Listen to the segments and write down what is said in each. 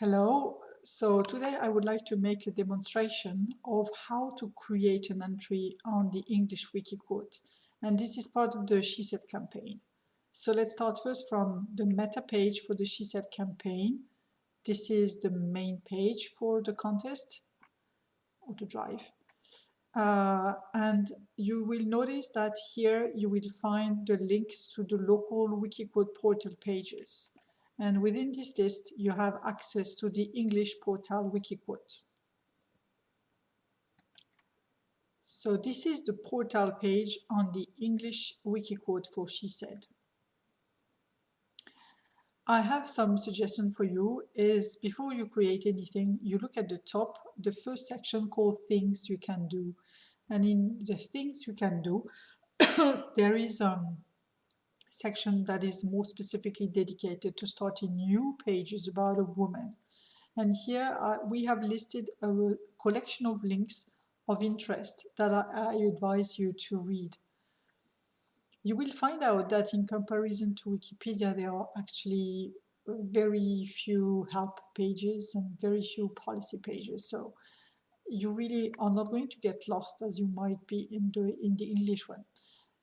Hello, so today I would like to make a demonstration of how to create an entry on the English Wikiquote and this is part of the She Said campaign. So let's start first from the meta page for the She Said campaign. This is the main page for the contest or the drive. Uh, and you will notice that here you will find the links to the local Wikiquote portal pages. And within this list, you have access to the English portal Wikiquote. So this is the portal page on the English Wikiquote for She Said. I have some suggestion for you is before you create anything, you look at the top, the first section called things you can do. And in the things you can do, there is um, section that is more specifically dedicated to starting new pages about a woman. And here uh, we have listed a collection of links of interest that I, I advise you to read. You will find out that in comparison to Wikipedia, there are actually very few help pages and very few policy pages. So you really are not going to get lost as you might be in the, in the English one.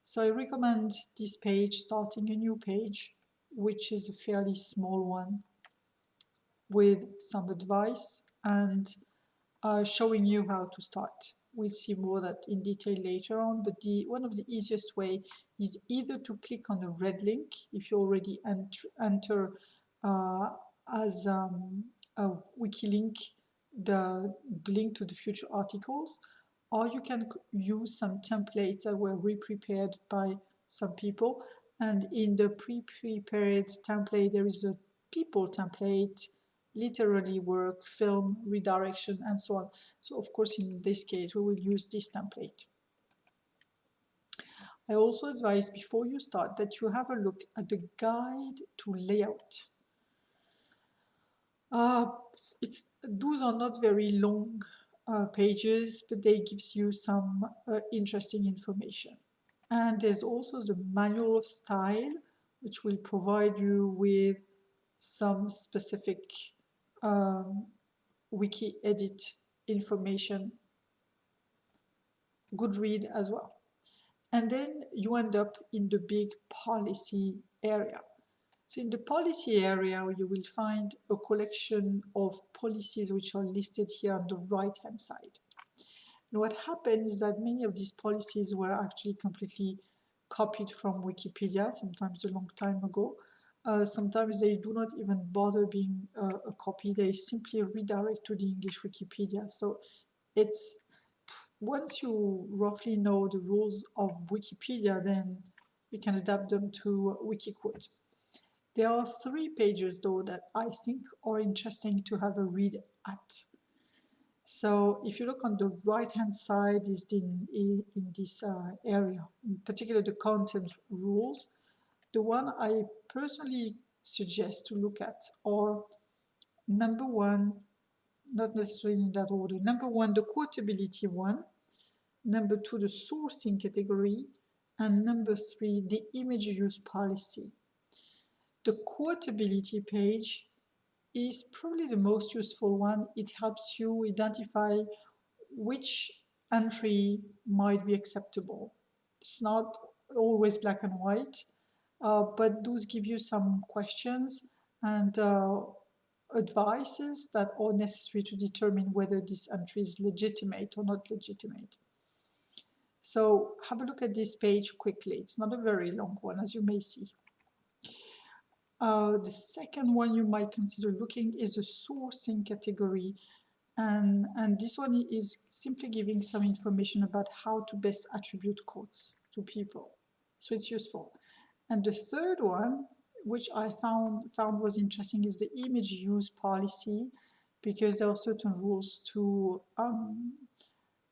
So I recommend this page, starting a new page, which is a fairly small one with some advice and uh, showing you how to start. We'll see more that in detail later on, but the one of the easiest way is either to click on the red link if you already enter, enter uh, as um, a wiki link the, the link to the future articles, or you can use some templates that were re-prepared by some people. And in the pre-prepared template there is a people template literary work film redirection and so on. So of course in this case we will use this template. I also advise before you start that you have a look at the guide to layout. Uh, it's those are not very long uh, pages, but they gives you some uh, interesting information. And there's also the manual of style, which will provide you with some specific um, wiki edit information. Good read as well. And then you end up in the big policy area. So in the policy area, you will find a collection of policies which are listed here on the right-hand side. And what happened is that many of these policies were actually completely copied from Wikipedia, sometimes a long time ago. Uh, sometimes they do not even bother being uh, a copy, they simply redirect to the English Wikipedia. So it's, once you roughly know the rules of Wikipedia, then you can adapt them to Wikiquote. There are three pages though that I think are interesting to have a read at. So if you look on the right hand side is in, in, this uh, area, in particular the content rules. The one I personally suggest to look at are number one, not necessarily in that order, number one, the quotability one, number two, the sourcing category, and number three, the image use policy. The quotability page is probably the most useful one. It helps you identify which entry might be acceptable. It's not always black and white, uh, but those give you some questions and uh, advices that are necessary to determine whether this entry is legitimate or not legitimate. So have a look at this page quickly. It's not a very long one, as you may see. Uh, the second one you might consider looking is the sourcing category. And, and this one is simply giving some information about how to best attribute quotes to people. So it's useful. And the third one, which I found, found was interesting, is the image use policy, because there are certain rules to um,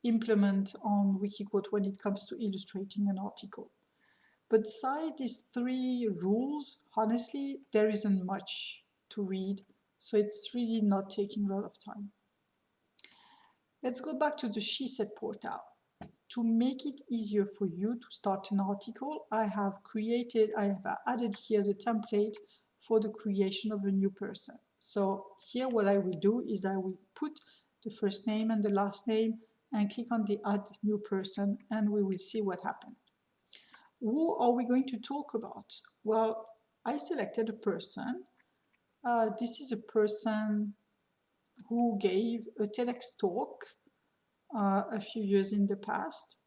implement on Wikiquote when it comes to illustrating an article. But beside these three rules, honestly, there isn't much to read, so it's really not taking a lot of time. Let's go back to the She Said portal. To make it easier for you to start an article, I have created, I have added here the template for the creation of a new person. So here what I will do is I will put the first name and the last name and click on the add new person and we will see what happened. Who are we going to talk about? Well, I selected a person. Uh, this is a person who gave a TEDx talk uh, a few years in the past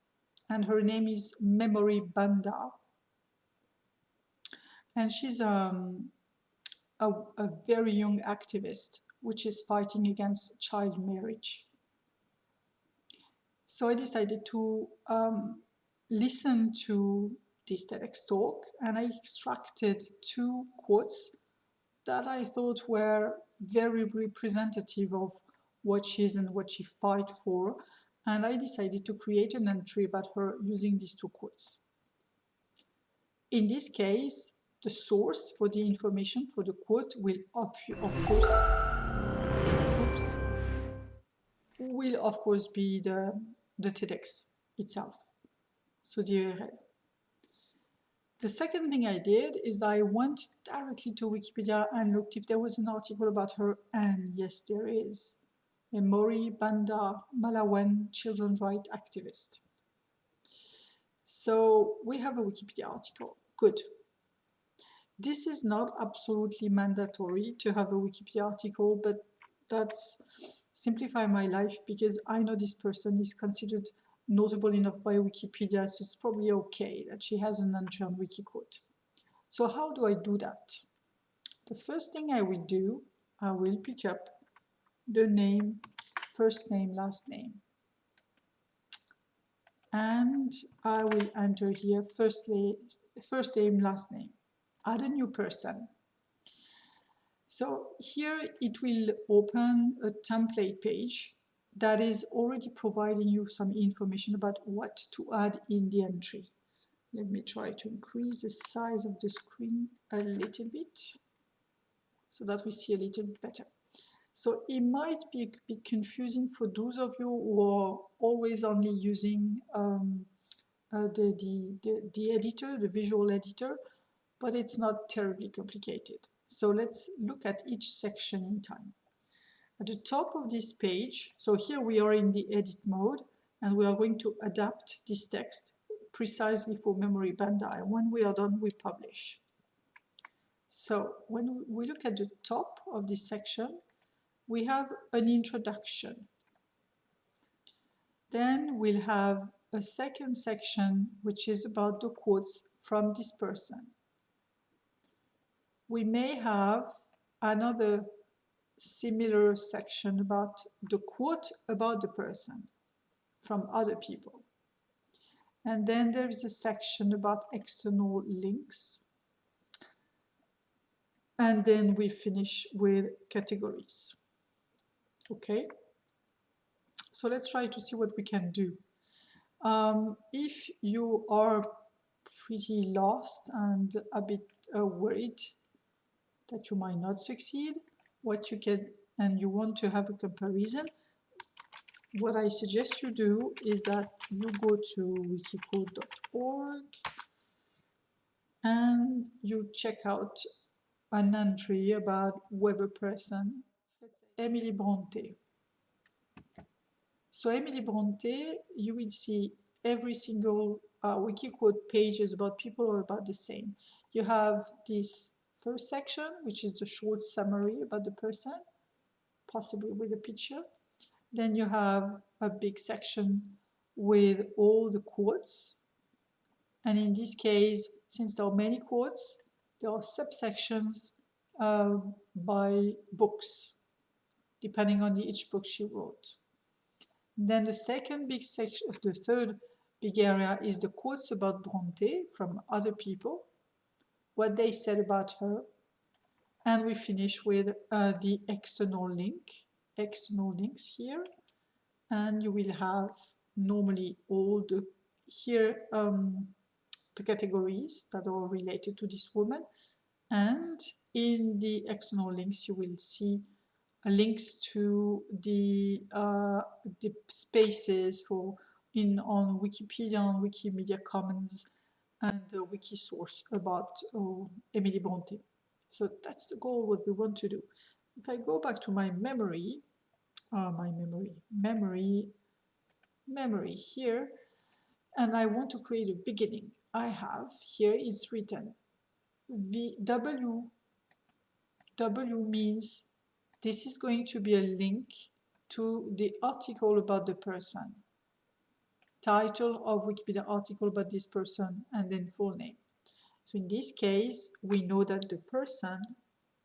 and her name is Memory Banda and she's um, a, a very young activist which is fighting against child marriage. So I decided to um, listen to this TEDx talk and I extracted two quotes that I thought were very representative of what she is and what she fight for and I decided to create an entry about her using these two quotes. In this case, the source for the information for the quote will of, of course oops, will of course be the, the TEDx itself, so the URL. The second thing I did is I went directly to Wikipedia and looked if there was an article about her, and yes, there is. Memory Banda Malawian children's rights activist. So we have a Wikipedia article. Good. This is not absolutely mandatory to have a Wikipedia article, but that's simplify my life because I know this person is considered notable enough by Wikipedia, so it's probably okay that she has an entry on Wikiquote. So how do I do that? The first thing I will do, I will pick up the name, first name, last name. And I will enter here first, first name, last name add a new person. So here it will open a template page that is already providing you some information about what to add in the entry. Let me try to increase the size of the screen a little bit so that we see a little bit better. So it might be a bit confusing for those of you who are always only using um, uh, the, the, the, the editor, the visual editor, but it's not terribly complicated. So let's look at each section in time. At the top of this page, so here we are in the edit mode, and we are going to adapt this text precisely for memory banda. And when we are done, we publish. So when we look at the top of this section, we have an introduction. Then we'll have a second section, which is about the quotes from this person we may have another similar section about the quote about the person from other people. And then there is a section about external links. And then we finish with categories. Okay, so let's try to see what we can do. Um, if you are pretty lost and a bit uh, worried that you might not succeed, what you can, and you want to have a comparison, what I suggest you do is that you go to wikiquote.org and you check out an entry about whoever person, Emily Bronte. So Emily Bronte, you will see every single uh, Wikiquote page is about people or about the same. You have this first section, which is the short summary about the person, possibly with a picture. Then you have a big section with all the quotes. And in this case, since there are many quotes, there are subsections uh, by books, depending on the, each book she wrote. Then the second big section, the third big area is the quotes about Bronte from other people what they said about her. And we finish with uh, the external link, external links here. And you will have normally all the here um, the categories that are related to this woman. And in the external links, you will see links to the uh, the spaces for in on Wikipedia, on Wikimedia Commons, and a wiki source about uh, Emily Bronte. So that's the goal, what we want to do. if I go back to my memory, uh, my memory, memory, memory here, and I want to create a beginning, I have here is written v, W, W means this is going to be a link to the article about the person. Title of Wikipedia article about this person and then full name. So in this case, we know that the person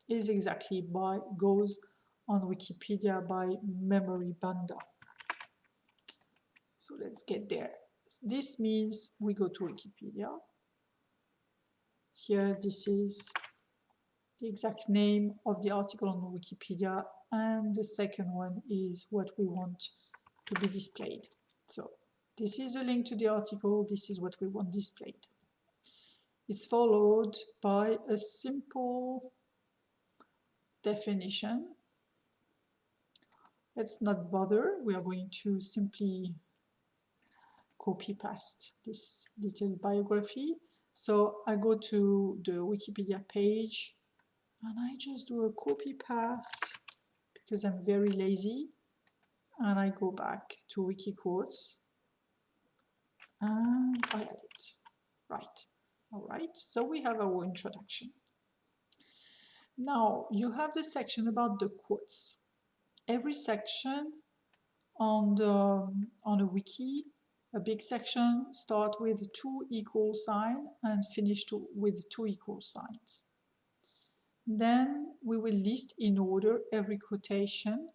is exactly by goes on Wikipedia by Memory Banda. So let's get there. This means we go to Wikipedia. Here, this is the exact name of the article on Wikipedia and the second one is what we want to be displayed. So this is a link to the article, this is what we want displayed. It's followed by a simple definition. Let's not bother, we are going to simply copy paste this little biography. So I go to the Wikipedia page and I just do a copy paste because I'm very lazy and I go back to Wikiquotes Ah, and add it. Right. All right. So we have our introduction. Now you have the section about the quotes. Every section on the on a wiki, a big section start with two equal sign and finish to, with two equal signs. Then we will list in order every quotation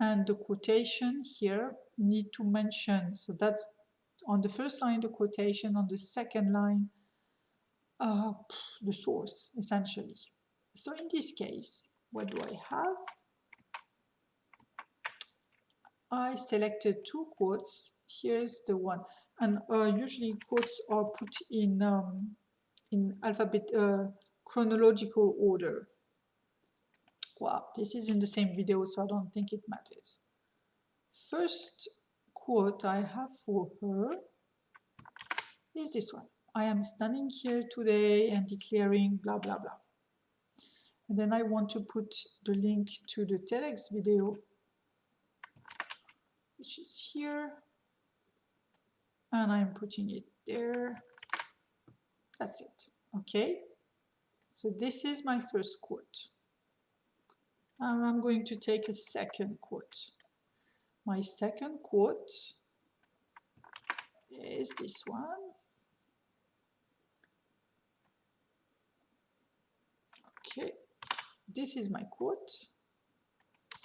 and the quotation here need to mention, so that's on the first line the quotation, on the second line uh, the source essentially. So in this case, what do I have? I selected two quotes. Here's the one, and uh, usually quotes are put in um, in alphabet uh, chronological order. Wow, this is in the same video, so I don't think it matters. First quote I have for her is this one. I am standing here today and declaring blah blah blah. And then I want to put the link to the TEDx video, which is here. And I'm putting it there. That's it. Okay. So this is my first quote. And I'm going to take a second quote. My second quote is this one. Okay, this is my quote.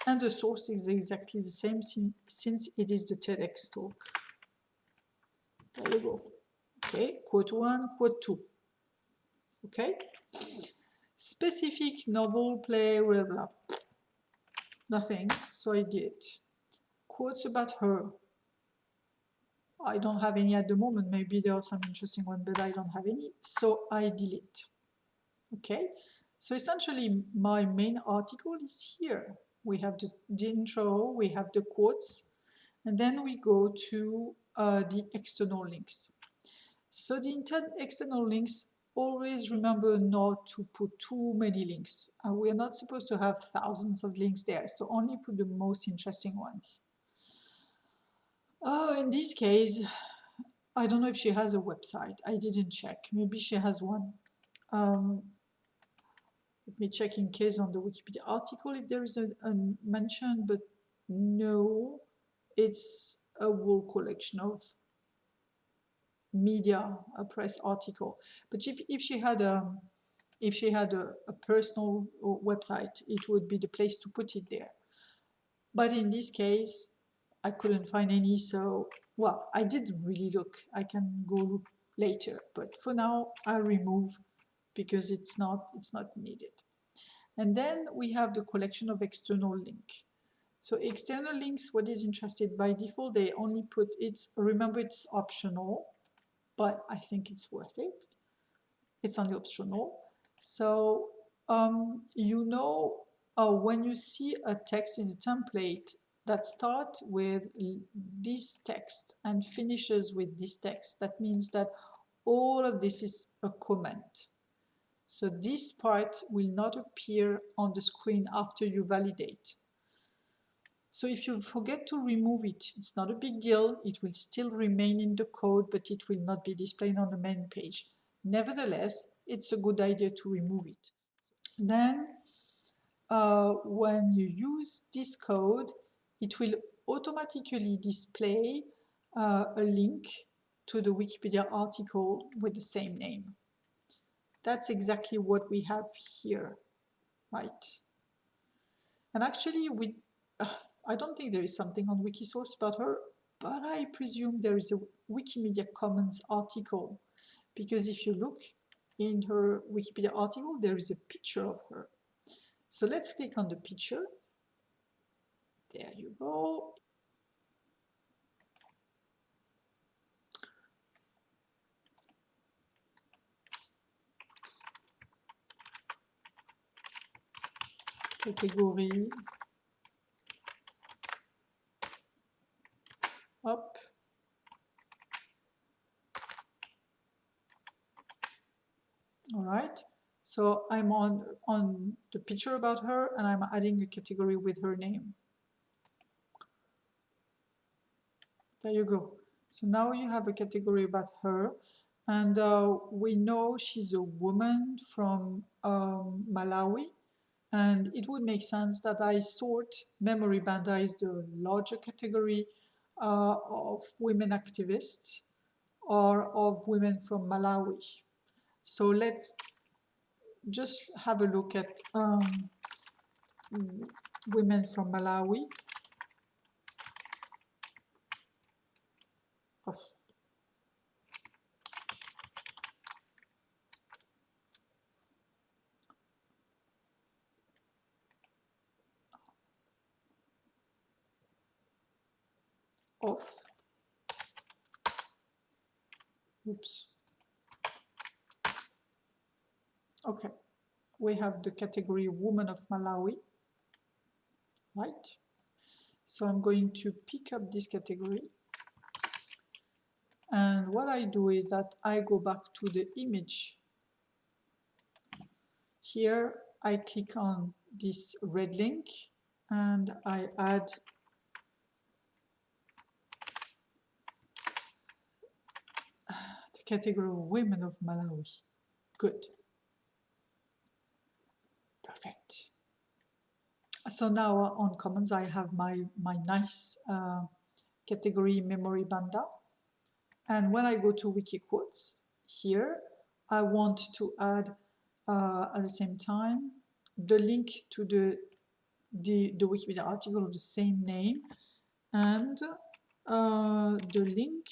And the source is exactly the same since it is the TEDx talk. There you go. Okay, quote one, quote two. Okay, specific novel, play, blah, blah. Nothing, so I did. Quotes about her. I don't have any at the moment. Maybe there are some interesting ones, but I don't have any. So I delete. Okay, so essentially my main article is here. We have the, the intro, we have the quotes, and then we go to uh, the external links. So the external links always remember not to put too many links. Uh, we are not supposed to have thousands of links there, so only put the most interesting ones. Oh, in this case, I don't know if she has a website. I didn't check. Maybe she has one. Um, let me check in case on the Wikipedia article if there is a, a mention, but no, it's a whole collection of media, a press article. But if, if she had a if she had a, a personal website, it would be the place to put it there. But in this case, I couldn't find any, so well, I didn't really look. I can go look later, but for now, I remove because it's not it's not needed. And then we have the collection of external link. So external links, what is interested by default, they only put it's remember it's optional but I think it's worth it. It's only optional. So um, you know uh, when you see a text in a template that starts with this text and finishes with this text, that means that all of this is a comment. So this part will not appear on the screen after you validate. So if you forget to remove it, it's not a big deal. It will still remain in the code, but it will not be displayed on the main page. Nevertheless, it's a good idea to remove it. Then, uh, when you use this code, it will automatically display uh, a link to the Wikipedia article with the same name. That's exactly what we have here, right? And actually, we uh, I don't think there is something on Wikisource about her, but I presume there is a Wikimedia Commons article because if you look in her Wikipedia article, there is a picture of her. So let's click on the picture. There you go. Category up. All right, so I'm on, on the picture about her and I'm adding a category with her name. There you go. So now you have a category about her and uh, we know she's a woman from um, Malawi and it would make sense that I sort Memory Banda is the larger category uh, of women activists or of women from Malawi. So let's just have a look at um, women from Malawi. Oh. Oops. Okay, we have the category Woman of Malawi, right? So I'm going to pick up this category. And what I do is that I go back to the image. Here I click on this red link and I add category Women of Malawi. Good. Perfect. So now on Commons, I have my, my nice uh, category Memory Banda. And when I go to Wikiquotes here, I want to add uh, at the same time the link to the, the, the Wikipedia article of the same name and uh, the link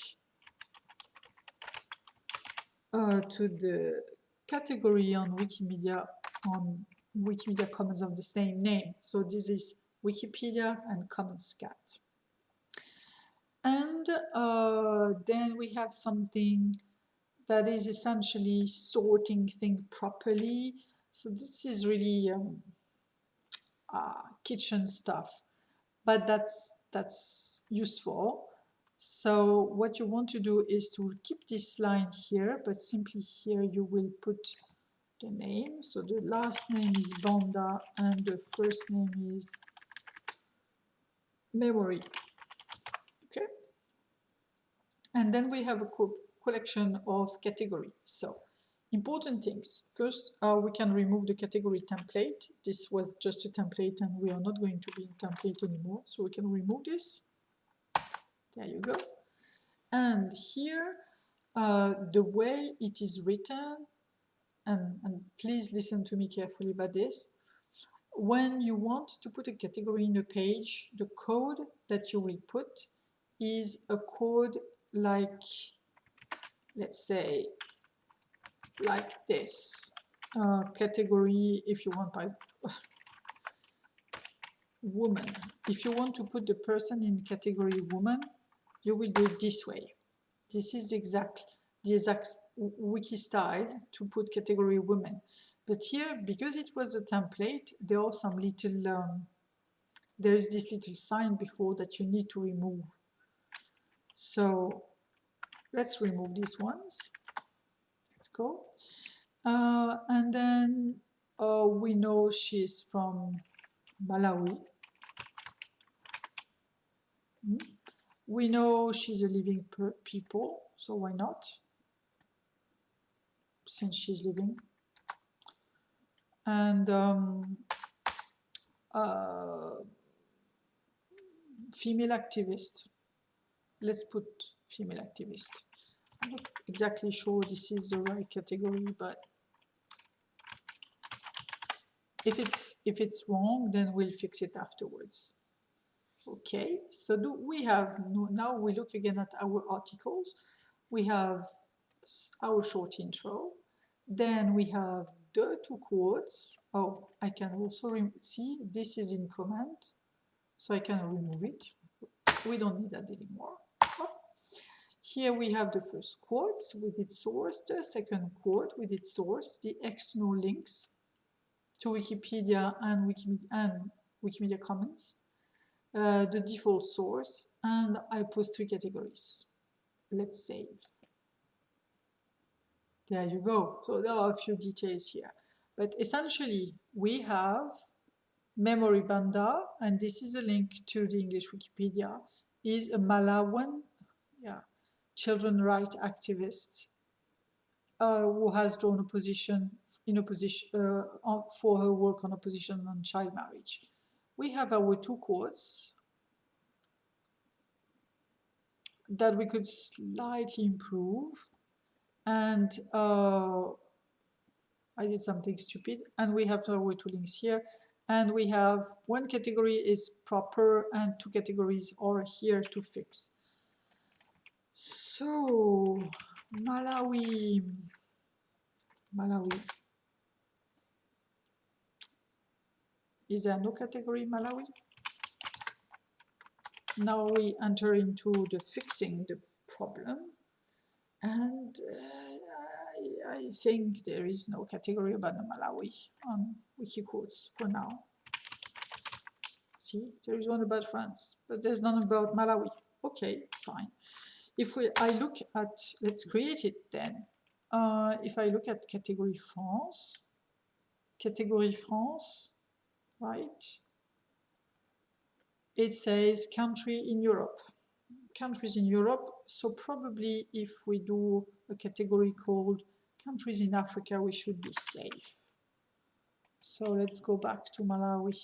uh, to the category on Wikimedia on Wikimedia Commons of the same name. So this is Wikipedia and Commons Cat. And uh, then we have something that is essentially sorting things properly. So this is really um, uh, kitchen stuff, but that's that's useful. So what you want to do is to keep this line here, but simply here you will put the name. So the last name is Banda and the first name is memory. Okay. And then we have a co collection of category. So important things. First, uh, we can remove the category template. This was just a template and we are not going to be in template anymore. So we can remove this. There you go. And here, uh, the way it is written, and, and please listen to me carefully about this, when you want to put a category in a page, the code that you will put is a code like, let's say, like this. Uh, category, if you want, by woman. If you want to put the person in category woman, you will do it this way. This is exact the exact wiki style to put category women. But here, because it was a template, there are some little, um, there is this little sign before that you need to remove. So let's remove these ones. Let's go. Uh, and then uh, we know she's from Malawi. Hmm. We know she's a living people, so why not? Since she's living. And um, uh, female activist. Let's put female activist. I'm not exactly sure this is the right category, but if it's if it's wrong, then we'll fix it afterwards. Okay, so do we have now we look again at our articles. We have our short intro, then we have the two quotes. Oh, I can also see this is in comment, so I can remove it. We don't need that anymore. Here we have the first quotes with its source, the second quote with its source, the external links to Wikipedia and Wikimedia, and Wikimedia Commons, uh, the default source, and I put three categories. Let's save. There you go. So there are a few details here. But essentially, we have Memory Banda, and this is a link to the English Wikipedia, is a Malawian yeah, children right activist uh, who has drawn a position in opposition uh, for her work on opposition on child marriage. We have our two quotes that we could slightly improve and uh, I did something stupid and we have our two links here and we have one category is proper and two categories are here to fix. So Malawi, Malawi. Is there no category Malawi? Now we enter into the fixing the problem and uh, I, I, think there is no category about the Malawi on Wikiquotes for now. See, there is one about France, but there's none about Malawi. Okay, fine. If we, I look at, let's create it then. Uh, if I look at category France, category France, right? It says country in Europe, countries in Europe. So probably if we do a category called countries in Africa, we should be safe. So let's go back to Malawi.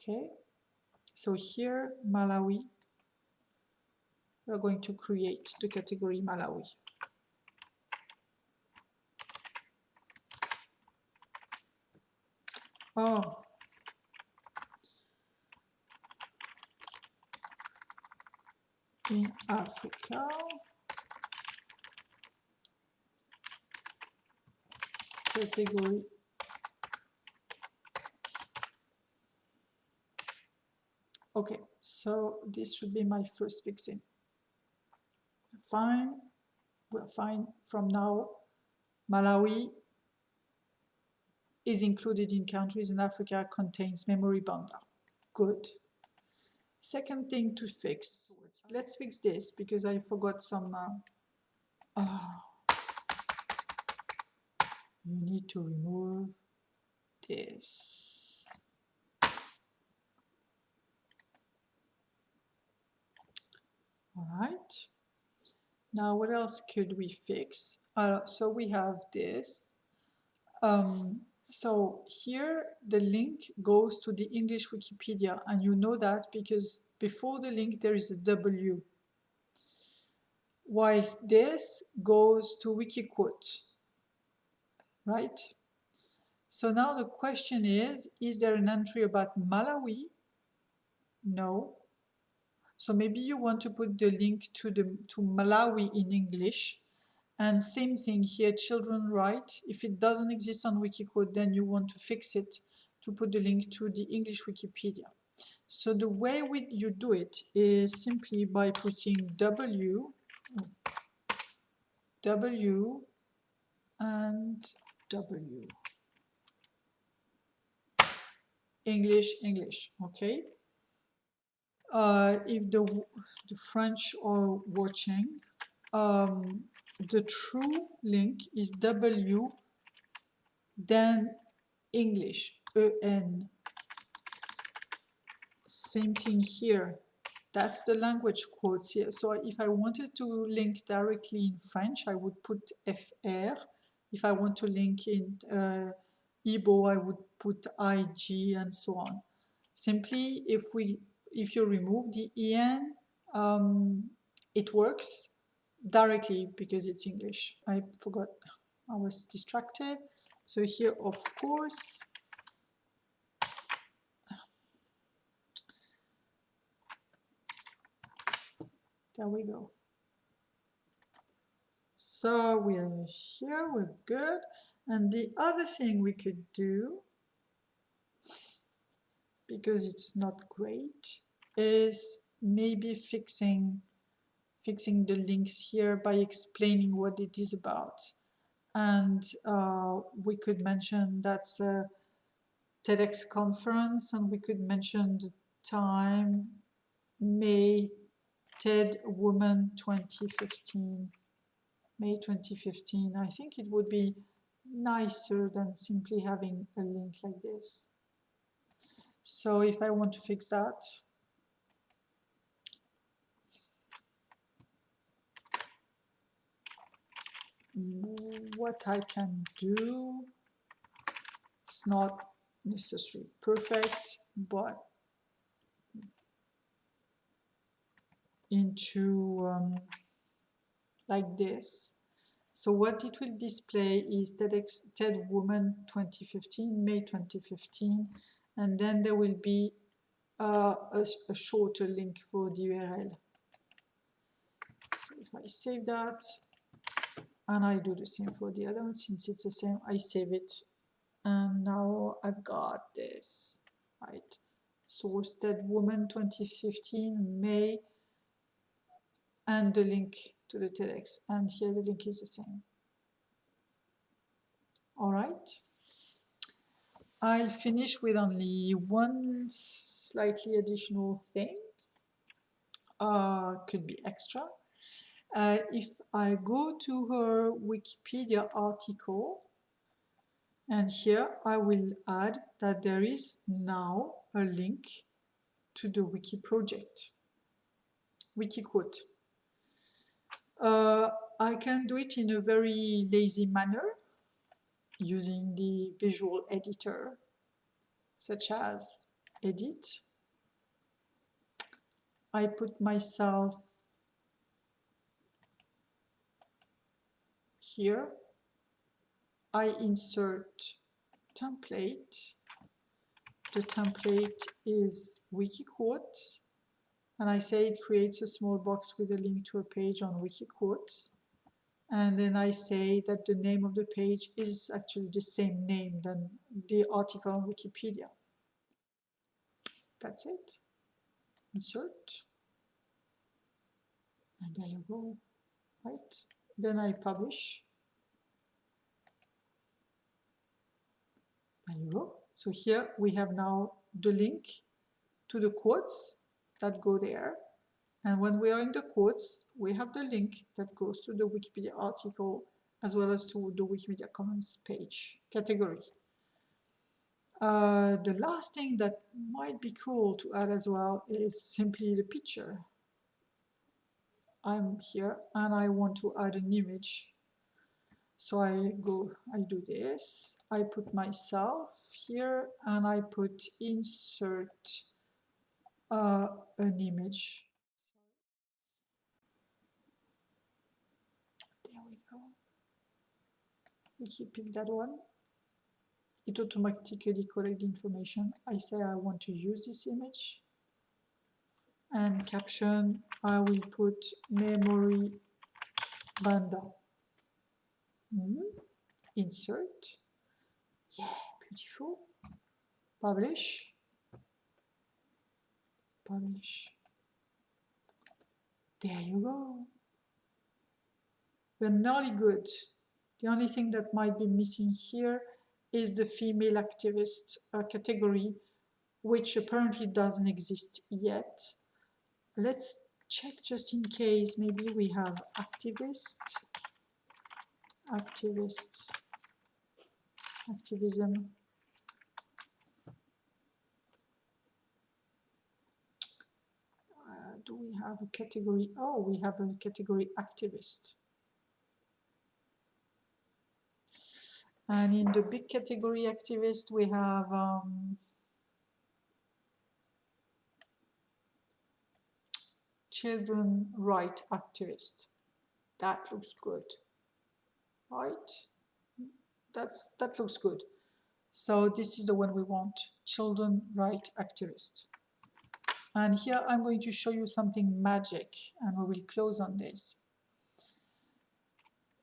Okay, so here Malawi we are going to create the category Malawi. Oh. In Africa. Category Okay, so this should be my first fixing fine, we're fine from now. Malawi is included in countries in Africa contains memory banda. Good. Second thing to fix. Let's fix this because I forgot some. Uh, oh. You need to remove this. All right. Now, what else could we fix? Uh, so we have this. Um, so here the link goes to the English Wikipedia and you know that because before the link there is a W. While this goes to Wikiquote, right? So now the question is, is there an entry about Malawi? No. So maybe you want to put the link to the to Malawi in English. And same thing here, children right. If it doesn't exist on Wikiquote, then you want to fix it to put the link to the English Wikipedia. So the way we, you do it is simply by putting W, W, and W. English, English, okay? uh, if the, the French are watching, um, the true link is W, then English, EN. Same thing here. That's the language quotes here. So if I wanted to link directly in French, I would put FR. If I want to link in uh, Igbo, I would put IG and so on. Simply, if we if you remove the EN, um, it works directly because it's English. I forgot, I was distracted. So here, of course, there we go. So we're here, we're good. And the other thing we could do, because it's not great, is maybe fixing fixing the links here by explaining what it is about. And uh, we could mention that's a TEDx conference and we could mention the time, May, TED Woman 2015, May 2015. I think it would be nicer than simply having a link like this. So if I want to fix that, what I can do, it's not necessarily perfect, but into um, like this. So what it will display is TEDx, TED Woman 2015, May 2015, and then there will be uh, a, a shorter link for the URL. So if I save that, and I do the same for the other one, since it's the same, I save it, and now I've got this, right? Source TED Woman 2015, May, and the link to the TEDx and here the link is the same. All right. I'll finish with only one slightly additional thing. Uh, could be extra. Uh, if I go to her Wikipedia article, and here I will add that there is now a link to the wiki project, wiki quote. Uh, I can do it in a very lazy manner using the visual editor such as edit. I put myself here. I insert template. The template is Wikiquote and I say it creates a small box with a link to a page on Wikiquote. And then I say that the name of the page is actually the same name than the article on Wikipedia. That's it. Insert. And there you go. Right. Then I publish. You go. So here we have now the link to the quotes that go there. And when we are in the quotes, we have the link that goes to the Wikipedia article as well as to the Wikimedia Commons page category. Uh, the last thing that might be cool to add as well is simply the picture. I'm here and I want to add an image. So I go, I do this, I put myself here and I put insert uh, an image. There we go. We keep that one. It automatically collects information. I say I want to use this image. And caption, I will put memory banda. Mm -hmm. Insert. Yeah, beautiful. Publish publish. There you go. We're nearly good. The only thing that might be missing here is the female activist uh, category, which apparently doesn't exist yet. Let's check just in case maybe we have activist activists, activism. Uh, do we have a category? Oh, we have a category activist. And in the big category activist, we have um, children right activist. That looks good, right? That's that looks good. So this is the one we want, children right activist. And here I'm going to show you something magic and we will close on this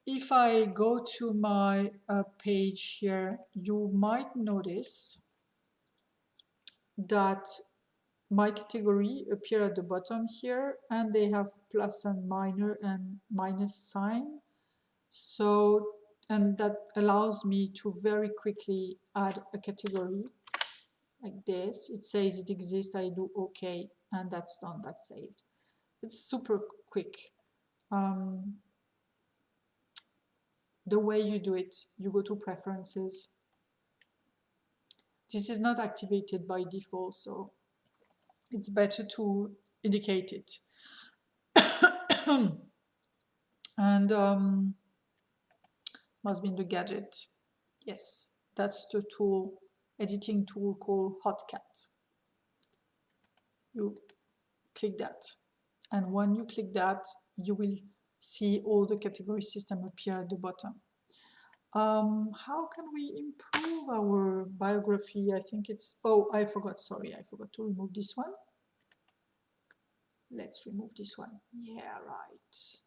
if I go to my uh, page here, you might notice that my category appear at the bottom here and they have plus and minor and minus sign. So, and that allows me to very quickly add a category like this. It says it exists, I do okay, and that's done, that's saved. It's super quick. Um, the way you do it, you go to preferences. This is not activated by default, so it's better to indicate it. and um, must be in the gadget. Yes, that's the tool, editing tool called Hotcat. You click that. And when you click that, you will see all the category system appear at the bottom. Um, how can we improve our biography? I think it's, oh, I forgot, sorry, I forgot to remove this one. Let's remove this one. Yeah, right.